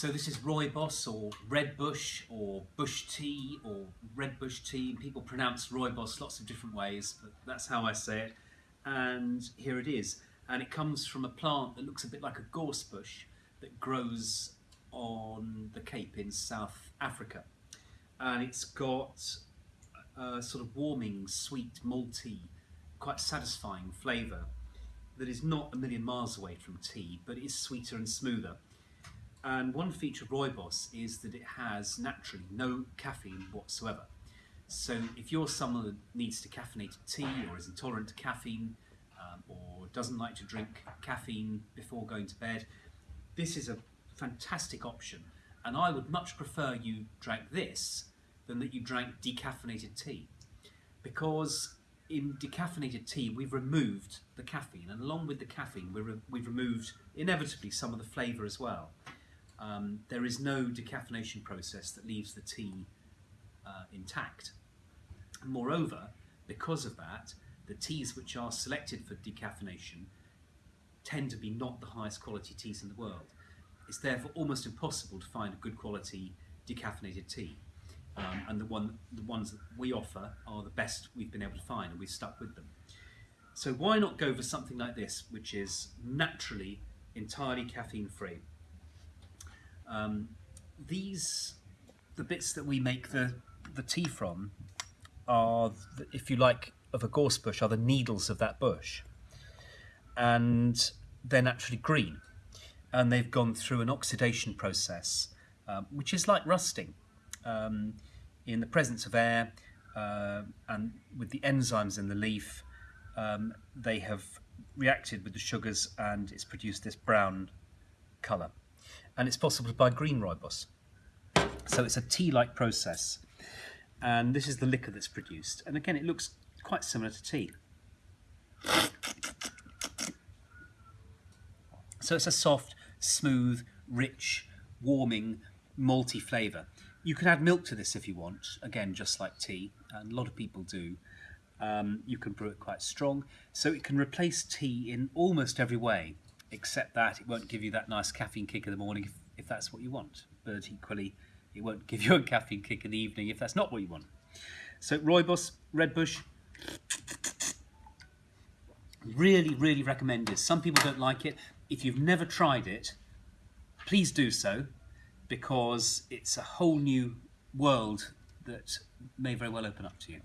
So this is rooibos or red bush or bush tea or red bush tea. People pronounce rooibos lots of different ways, but that's how I say it. And here it is. And it comes from a plant that looks a bit like a gorse bush that grows on the Cape in South Africa. And it's got a sort of warming, sweet, malty, quite satisfying flavour that is not a million miles away from tea, but is sweeter and smoother. And one feature of rooibos is that it has naturally no caffeine whatsoever. So if you're someone that needs decaffeinated tea or is intolerant to caffeine um, or doesn't like to drink caffeine before going to bed, this is a fantastic option. And I would much prefer you drank this than that you drank decaffeinated tea. Because in decaffeinated tea, we've removed the caffeine, and along with the caffeine, we have removed inevitably some of the flavour as well um, there is no decaffeination process that leaves the tea uh, intact. Moreover, because of that, the teas which are selected for decaffeination tend to be not the highest quality teas in the world. It's therefore almost impossible to find a good quality decaffeinated tea. Um, and the, one, the ones that we offer are the best we've been able to find and we've stuck with them. So why not go for something like this, which is naturally entirely caffeine free? Um, these, the bits that we make the, the tea from, are, the, if you like, of a gorse bush, are the needles of that bush. And they're naturally green. And they've gone through an oxidation process, um, which is like rusting. Um, in the presence of air uh, and with the enzymes in the leaf, um, they have reacted with the sugars and it's produced this brown colour and it's possible to buy green rooibos. So it's a tea-like process. And this is the liquor that's produced. And again, it looks quite similar to tea. So it's a soft, smooth, rich, warming, malty flavour. You can add milk to this if you want, again, just like tea, and a lot of people do. Um, you can brew it quite strong, so it can replace tea in almost every way except that it won't give you that nice caffeine kick in the morning if, if that's what you want. But equally, it won't give you a caffeine kick in the evening if that's not what you want. So Rooibos, Redbush, really, really recommended. Some people don't like it. If you've never tried it, please do so because it's a whole new world that may very well open up to you.